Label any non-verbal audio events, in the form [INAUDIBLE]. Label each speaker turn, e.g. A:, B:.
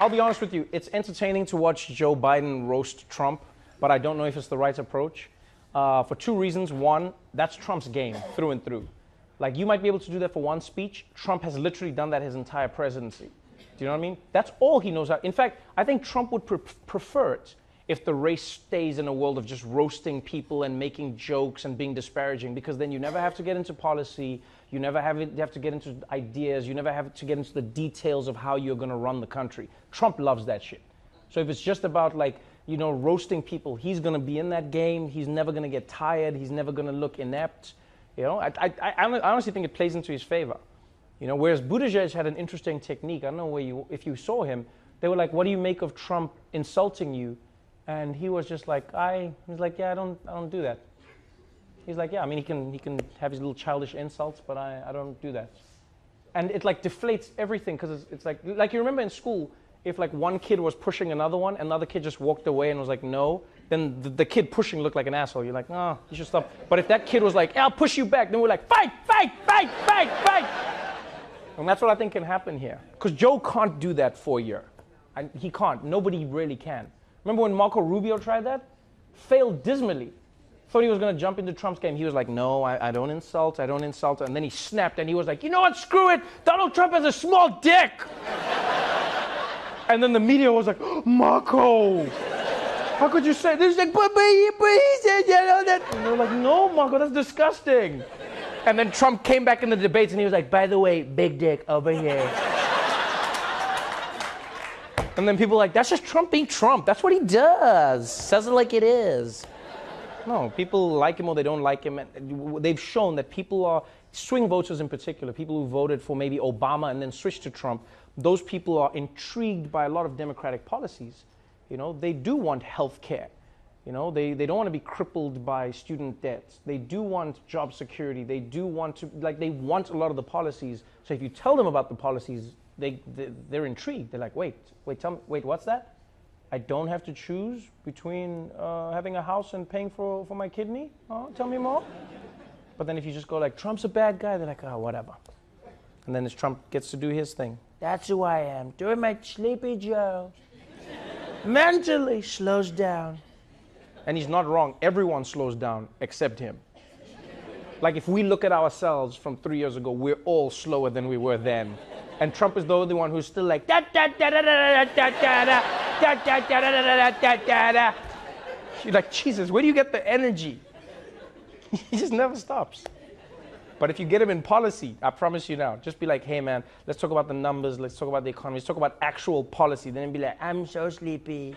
A: I'll be honest with you, it's entertaining to watch Joe Biden roast Trump, but I don't know if it's the right approach. Uh, for two reasons. One, that's Trump's game through and through. Like, you might be able to do that for one speech. Trump has literally done that his entire presidency. Do you know what I mean? That's all he knows how. In fact, I think Trump would pre- prefer it if the race stays in a world of just roasting people and making jokes and being disparaging, because then you never have to get into policy, you never have, have to get into ideas, you never have to get into the details of how you're going to run the country. Trump loves that shit. So if it's just about like, you know, roasting people, he's going to be in that game. He's never going to get tired. He's never going to look inept. You know, I, I, I honestly think it plays into his favor. You know, whereas Buttigieg had an interesting technique. I don't know where you, if you saw him, they were like, "What do you make of Trump insulting you?" And he was just like, "I," he's like, "Yeah, I don't, I don't do that." He's like, "Yeah, I mean, he can, he can have his little childish insults, but I, I don't do that." And it like deflates everything because it's, it's like, like you remember in school, if like one kid was pushing another one, another kid just walked away and was like, no, then the, the kid pushing looked like an asshole. You're like, no, you should stop. But if that kid was like, I'll push you back, then we're like, fight, fight, fight, fight, fight. And that's what I think can happen here. Because Joe can't do that for year. And he can't. Nobody really can. Remember when Marco Rubio tried that? Failed dismally. Thought he was going to jump into Trump's game. He was like, no, I, I don't insult, I don't insult. And then he snapped and he was like, you know what, screw it. Donald Trump has a small dick. [LAUGHS] And then the media was like, oh, Marco, how could you say this? He's like, but, but, he, but he said, you know, that. And they were like, no, Marco, that's disgusting. And then Trump came back in the debates and he was like, by the way, big dick over here. And then people were like, that's just Trump being Trump. That's what he does. Says it like it is. No, people like him or they don't like him. And they've shown that people are, swing voters in particular, people who voted for maybe Obama and then switched to Trump, those people are intrigued by a lot of democratic policies. You know, they do want health care. You know, they, they don't want to be crippled by student debts. They do want job security. They do want to, like, they want a lot of the policies. So if you tell them about the policies, they, they, they're intrigued. They're like, wait, wait, tell me, wait, what's that? I don't have to choose between uh, having a house and paying for, for my kidney? Oh, tell me more. But then if you just go like, Trump's a bad guy, they're like, oh, whatever. And then as Trump gets to do his thing, that's who I am, doing my sleepy Joe. Mentally slows down. And he's not wrong. Everyone slows down except him. Like if we look at ourselves from three years ago, we're all slower than we were then. And Trump is the only one who's still like da da da da da da da da da da da da da da da da. You're like, Jesus, where do you get the energy? he just never stops. But if you get him in policy, I promise you now, just be like, hey man, let's talk about the numbers, let's talk about the economy, let's talk about actual policy. Then be like, I'm so sleepy.